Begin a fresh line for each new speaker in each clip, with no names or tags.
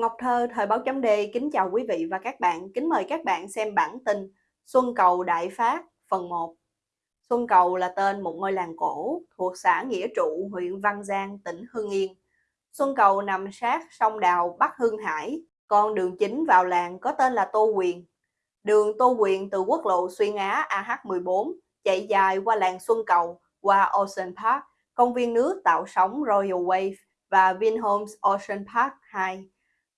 Ngọc Thơ, Thời báo chấm đê kính chào quý vị và các bạn. Kính mời các bạn xem bản tin Xuân Cầu Đại Phát phần 1. Xuân Cầu là tên một ngôi làng cổ thuộc xã Nghĩa Trụ, huyện Văn Giang, tỉnh Hưng Yên. Xuân Cầu nằm sát sông Đào Bắc Hưng Hải, còn đường chính vào làng có tên là Tô Quyền. Đường Tô Quyền từ quốc lộ xuyên Á AH14 chạy dài qua làng Xuân Cầu, qua Ocean Park, công viên nước tạo sóng Royal Wave và Vinhomes Ocean Park 2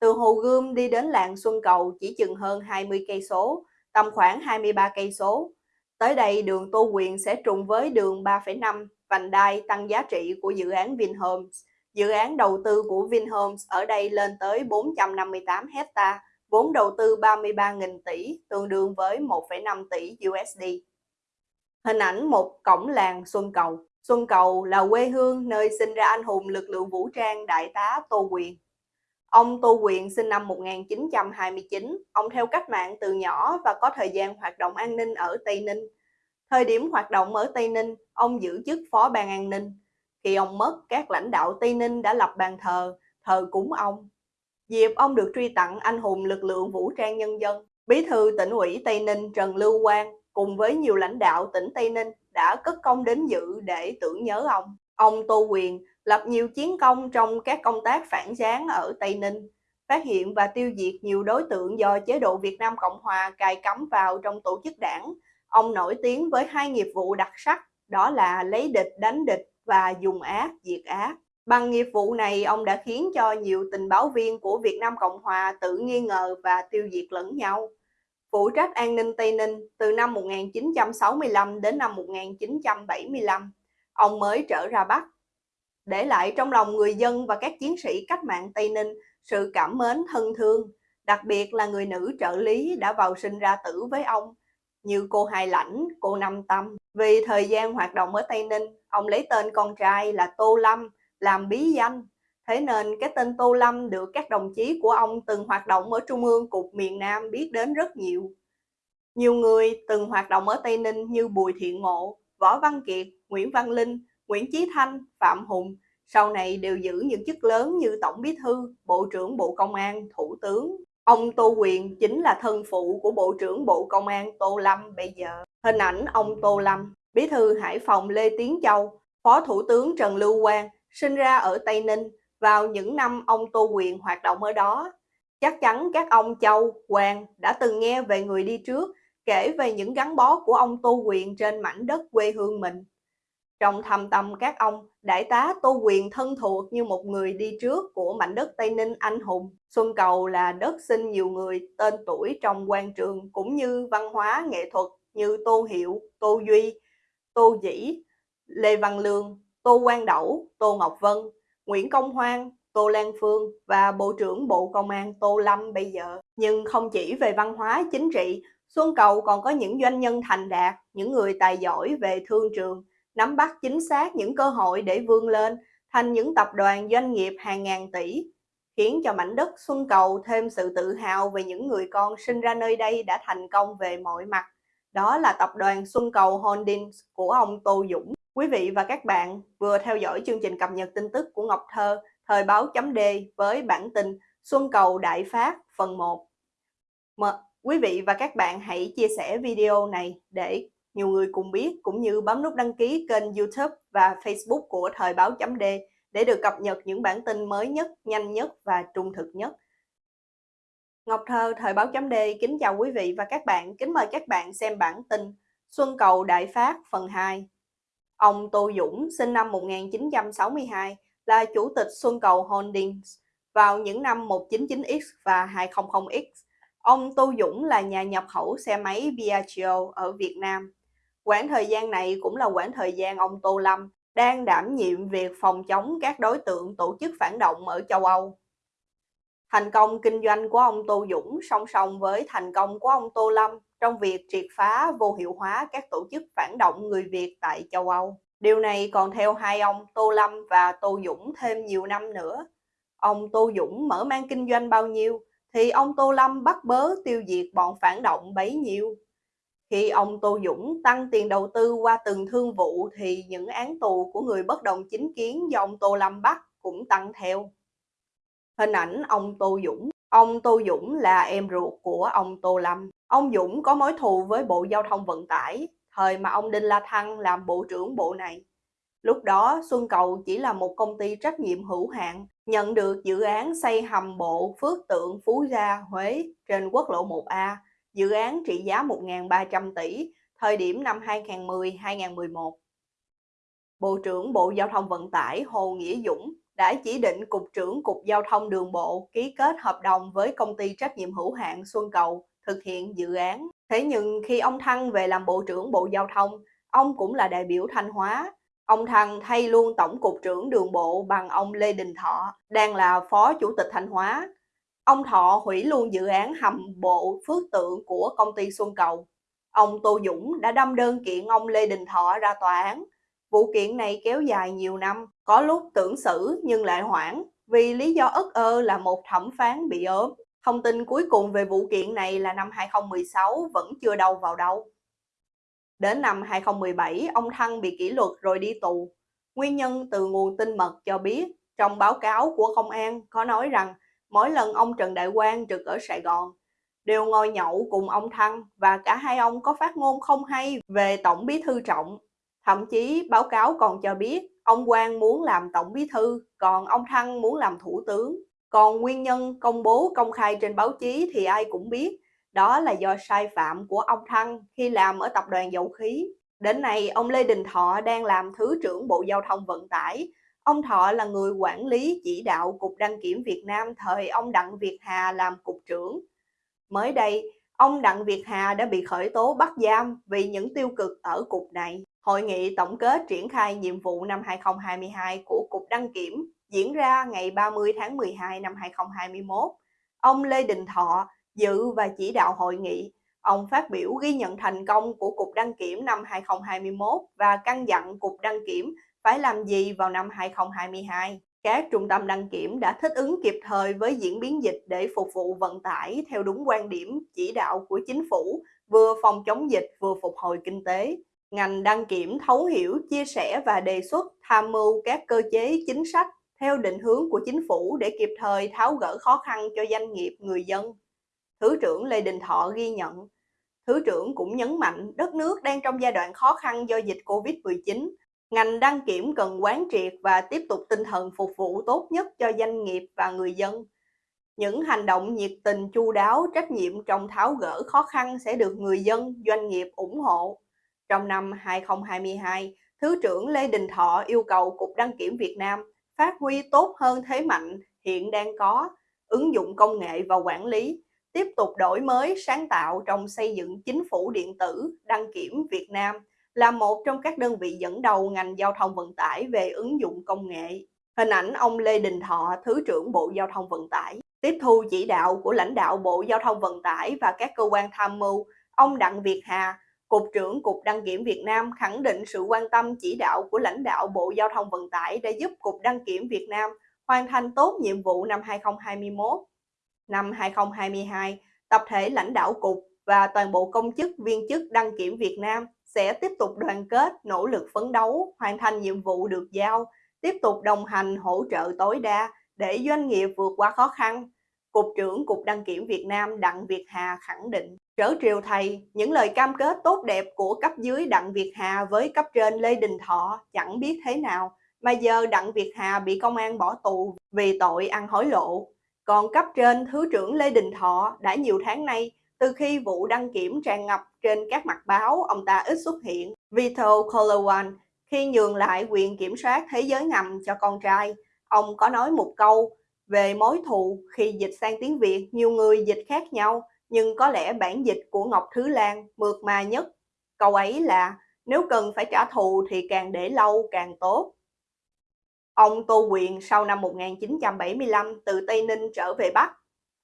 từ Hồ Gươm đi đến làng Xuân Cầu chỉ chừng hơn 20 cây số, tầm khoảng 23 cây số. Tới đây đường Tô Quyền sẽ trùng với đường 3,5 vành đai tăng giá trị của dự án Vinhomes. Dự án đầu tư của Vinhomes ở đây lên tới 458 hecta, vốn đầu tư 33.000 tỷ, tương đương với 1,5 tỷ USD. Hình ảnh một cổng làng Xuân Cầu. Xuân Cầu là quê hương nơi sinh ra anh hùng lực lượng vũ trang Đại tá Tô Quyền. Ông Tô Quyền sinh năm 1929, ông theo cách mạng từ nhỏ và có thời gian hoạt động an ninh ở Tây Ninh. Thời điểm hoạt động ở Tây Ninh, ông giữ chức phó ban an ninh. Khi ông mất, các lãnh đạo Tây Ninh đã lập bàn thờ, thờ cúng ông. Dịp ông được truy tặng anh hùng lực lượng vũ trang nhân dân, Bí thư tỉnh ủy Tây Ninh Trần Lưu Quang cùng với nhiều lãnh đạo tỉnh Tây Ninh đã cất công đến dự để tưởng nhớ ông. Ông Tô Quyền lập nhiều chiến công trong các công tác phản gián ở Tây Ninh, phát hiện và tiêu diệt nhiều đối tượng do chế độ Việt Nam Cộng Hòa cài cắm vào trong tổ chức đảng. Ông nổi tiếng với hai nghiệp vụ đặc sắc, đó là lấy địch đánh địch và dùng ác diệt ác. Bằng nghiệp vụ này, ông đã khiến cho nhiều tình báo viên của Việt Nam Cộng Hòa tự nghi ngờ và tiêu diệt lẫn nhau. Phụ trách an ninh Tây Ninh từ năm 1965 đến năm 1975, ông mới trở ra Bắc để lại trong lòng người dân và các chiến sĩ cách mạng Tây Ninh sự cảm mến thân thương, đặc biệt là người nữ trợ lý đã vào sinh ra tử với ông, như cô Hai Lãnh, cô Năm Tâm. Vì thời gian hoạt động ở Tây Ninh, ông lấy tên con trai là Tô Lâm làm bí danh. Thế nên cái tên Tô Lâm được các đồng chí của ông từng hoạt động ở Trung ương Cục miền Nam biết đến rất nhiều. Nhiều người từng hoạt động ở Tây Ninh như Bùi Thiện Ngộ, Võ Văn Kiệt, Nguyễn Văn Linh Nguyễn Chí Thanh, Phạm Hùng sau này đều giữ những chức lớn như Tổng Bí Thư, Bộ trưởng Bộ Công an, Thủ tướng. Ông Tô Quyền chính là thân phụ của Bộ trưởng Bộ Công an Tô Lâm bây giờ. Hình ảnh ông Tô Lâm, Bí Thư Hải Phòng Lê Tiến Châu, Phó Thủ tướng Trần Lưu Quang sinh ra ở Tây Ninh vào những năm ông Tô Quyền hoạt động ở đó. Chắc chắn các ông Châu, Quang đã từng nghe về người đi trước, kể về những gắn bó của ông Tô Quyền trên mảnh đất quê hương mình. Trong thầm tâm các ông, đại tá Tô Quyền thân thuộc như một người đi trước của mảnh đất Tây Ninh anh hùng. Xuân Cầu là đất sinh nhiều người tên tuổi trong quan trường cũng như văn hóa nghệ thuật như Tô Hiệu, Tô Duy, Tô Dĩ, Lê Văn Lương, Tô Quang Đẩu, Tô Ngọc Vân, Nguyễn Công Hoan, Tô Lan Phương và Bộ trưởng Bộ Công an Tô Lâm bây giờ. Nhưng không chỉ về văn hóa chính trị, Xuân Cầu còn có những doanh nhân thành đạt, những người tài giỏi về thương trường, nắm bắt chính xác những cơ hội để vươn lên thành những tập đoàn doanh nghiệp hàng ngàn tỷ, khiến cho mảnh đất Xuân Cầu thêm sự tự hào về những người con sinh ra nơi đây đã thành công về mọi mặt. Đó là tập đoàn Xuân Cầu Holdings của ông Tô Dũng. Quý vị và các bạn vừa theo dõi chương trình cập nhật tin tức của Ngọc Thơ, thời báo chấm D với bản tin Xuân Cầu Đại Phát phần 1. Mà quý vị và các bạn hãy chia sẻ video này để nhiều người cùng biết cũng như bấm nút đăng ký kênh YouTube và Facebook của Thời báo chấm D để được cập nhật những bản tin mới nhất, nhanh nhất và trung thực nhất. Ngọc Thơ, Thời báo chấm D kính chào quý vị và các bạn, kính mời các bạn xem bản tin Xuân Cầu Đại Phát phần 2. Ông Tô Dũng sinh năm 1962 là chủ tịch Xuân Cầu Holdings vào những năm 199X và 200X. Ông Tô Dũng là nhà nhập khẩu xe máy Piaggio ở Việt Nam. Quãng thời gian này cũng là quãng thời gian ông Tô Lâm đang đảm nhiệm việc phòng chống các đối tượng tổ chức phản động ở châu Âu. Thành công kinh doanh của ông Tô Dũng song song với thành công của ông Tô Lâm trong việc triệt phá vô hiệu hóa các tổ chức phản động người Việt tại châu Âu. Điều này còn theo hai ông Tô Lâm và Tô Dũng thêm nhiều năm nữa. Ông Tô Dũng mở mang kinh doanh bao nhiêu thì ông Tô Lâm bắt bớ tiêu diệt bọn phản động bấy nhiêu. Khi ông Tô Dũng tăng tiền đầu tư qua từng thương vụ thì những án tù của người bất đồng chính kiến do ông Tô Lâm bắt cũng tăng theo. Hình ảnh ông Tô Dũng Ông Tô Dũng là em ruột của ông Tô Lâm. Ông Dũng có mối thù với Bộ Giao thông Vận tải, thời mà ông Đinh La Thăng làm Bộ trưởng Bộ này. Lúc đó, Xuân Cầu chỉ là một công ty trách nhiệm hữu hạn, nhận được dự án xây hầm bộ Phước Tượng Phú Gia, Huế trên quốc lộ 1A, dự án trị giá 1.300 tỷ, thời điểm năm 2010-2011. Bộ trưởng Bộ Giao thông Vận tải Hồ Nghĩa Dũng đã chỉ định Cục trưởng Cục Giao thông Đường bộ ký kết hợp đồng với công ty trách nhiệm hữu hạn Xuân Cầu thực hiện dự án. Thế nhưng khi ông Thăng về làm Bộ trưởng Bộ Giao thông, ông cũng là đại biểu Thanh Hóa. Ông Thăng thay luôn Tổng cục trưởng đường bộ bằng ông Lê Đình Thọ, đang là Phó Chủ tịch Thanh Hóa. Ông Thọ hủy luôn dự án hầm bộ phước tượng của công ty Xuân Cầu. Ông Tô Dũng đã đâm đơn kiện ông Lê Đình Thọ ra tòa án Vụ kiện này kéo dài nhiều năm, có lúc tưởng xử nhưng lại hoãn vì lý do ức ơ là một thẩm phán bị ốm. Thông tin cuối cùng về vụ kiện này là năm 2016 vẫn chưa đâu vào đâu. Đến năm 2017, ông Thăng bị kỷ luật rồi đi tù. Nguyên nhân từ nguồn tin mật cho biết, trong báo cáo của công an có nói rằng mỗi lần ông Trần Đại Quang trực ở Sài Gòn, đều ngồi nhậu cùng ông Thăng và cả hai ông có phát ngôn không hay về Tổng bí thư Trọng Thậm chí báo cáo còn cho biết ông Quang muốn làm tổng bí thư, còn ông Thăng muốn làm thủ tướng. Còn nguyên nhân công bố công khai trên báo chí thì ai cũng biết, đó là do sai phạm của ông Thăng khi làm ở tập đoàn dầu khí. Đến nay, ông Lê Đình Thọ đang làm Thứ trưởng Bộ Giao thông Vận tải. Ông Thọ là người quản lý chỉ đạo Cục Đăng kiểm Việt Nam thời ông Đặng Việt Hà làm Cục trưởng. Mới đây, ông Đặng Việt Hà đã bị khởi tố bắt giam vì những tiêu cực ở cục này. Hội nghị tổng kết triển khai nhiệm vụ năm 2022 của Cục Đăng Kiểm diễn ra ngày 30 tháng 12 năm 2021. Ông Lê Đình Thọ dự và chỉ đạo hội nghị. Ông phát biểu ghi nhận thành công của Cục Đăng Kiểm năm 2021 và căn dặn Cục Đăng Kiểm phải làm gì vào năm 2022. Các trung tâm đăng kiểm đã thích ứng kịp thời với diễn biến dịch để phục vụ vận tải theo đúng quan điểm chỉ đạo của chính phủ, vừa phòng chống dịch vừa phục hồi kinh tế. Ngành đăng kiểm thấu hiểu, chia sẻ và đề xuất tham mưu các cơ chế chính sách theo định hướng của chính phủ để kịp thời tháo gỡ khó khăn cho doanh nghiệp, người dân. Thứ trưởng Lê Đình Thọ ghi nhận. Thứ trưởng cũng nhấn mạnh đất nước đang trong giai đoạn khó khăn do dịch Covid-19. Ngành đăng kiểm cần quán triệt và tiếp tục tinh thần phục vụ tốt nhất cho doanh nghiệp và người dân. Những hành động nhiệt tình chu đáo, trách nhiệm trong tháo gỡ khó khăn sẽ được người dân, doanh nghiệp ủng hộ. Trong năm 2022, Thứ trưởng Lê Đình Thọ yêu cầu Cục Đăng kiểm Việt Nam phát huy tốt hơn thế mạnh hiện đang có, ứng dụng công nghệ và quản lý, tiếp tục đổi mới sáng tạo trong xây dựng chính phủ điện tử đăng kiểm Việt Nam là một trong các đơn vị dẫn đầu ngành giao thông vận tải về ứng dụng công nghệ. Hình ảnh ông Lê Đình Thọ, Thứ trưởng Bộ Giao thông Vận tải, tiếp thu chỉ đạo của lãnh đạo Bộ Giao thông Vận tải và các cơ quan tham mưu, ông Đặng Việt Hà, Cục trưởng Cục Đăng kiểm Việt Nam khẳng định sự quan tâm chỉ đạo của lãnh đạo Bộ Giao thông Vận tải đã giúp Cục Đăng kiểm Việt Nam hoàn thành tốt nhiệm vụ năm 2021. Năm 2022, tập thể lãnh đạo Cục và toàn bộ công chức viên chức đăng kiểm Việt Nam sẽ tiếp tục đoàn kết, nỗ lực phấn đấu, hoàn thành nhiệm vụ được giao, tiếp tục đồng hành hỗ trợ tối đa để doanh nghiệp vượt qua khó khăn. Cục trưởng Cục Đăng kiểm Việt Nam Đặng Việt Hà khẳng định. Trở triều thầy, những lời cam kết tốt đẹp của cấp dưới Đặng Việt Hà với cấp trên Lê Đình Thọ chẳng biết thế nào, mà giờ Đặng Việt Hà bị công an bỏ tù vì tội ăn hối lộ. Còn cấp trên Thứ trưởng Lê Đình Thọ đã nhiều tháng nay, từ khi vụ đăng kiểm tràn ngập trên các mặt báo, ông ta ít xuất hiện. Vito Colowan khi nhường lại quyền kiểm soát thế giới ngầm cho con trai, ông có nói một câu về mối thù khi dịch sang tiếng Việt, nhiều người dịch khác nhau, nhưng có lẽ bản dịch của Ngọc Thứ Lan mượt mà nhất. Câu ấy là nếu cần phải trả thù thì càng để lâu càng tốt. Ông Tô Quyền sau năm 1975 từ Tây Ninh trở về Bắc.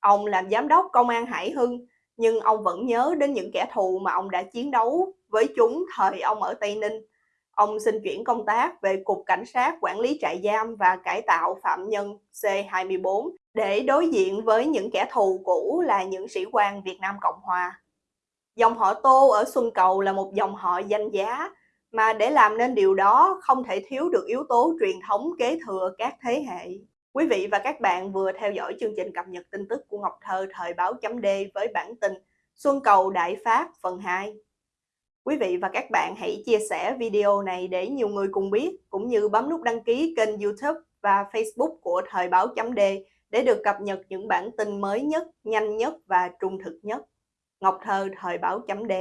Ông làm giám đốc công an Hải Hưng, nhưng ông vẫn nhớ đến những kẻ thù mà ông đã chiến đấu với chúng thời ông ở Tây Ninh. Ông xin chuyển công tác về Cục Cảnh sát Quản lý trại giam và cải tạo phạm nhân C24 để đối diện với những kẻ thù cũ là những sĩ quan Việt Nam Cộng Hòa. Dòng họ Tô ở Xuân Cầu là một dòng họ danh giá, mà để làm nên điều đó không thể thiếu được yếu tố truyền thống kế thừa các thế hệ. Quý vị và các bạn vừa theo dõi chương trình cập nhật tin tức của Ngọc Thơ thời báo chấm D với bản tin Xuân Cầu Đại Phát phần 2. Quý vị và các bạn hãy chia sẻ video này để nhiều người cùng biết, cũng như bấm nút đăng ký kênh YouTube và Facebook của Thời báo chấm D để được cập nhật những bản tin mới nhất, nhanh nhất và trung thực nhất. Ngọc Thơ Thời báo chấm D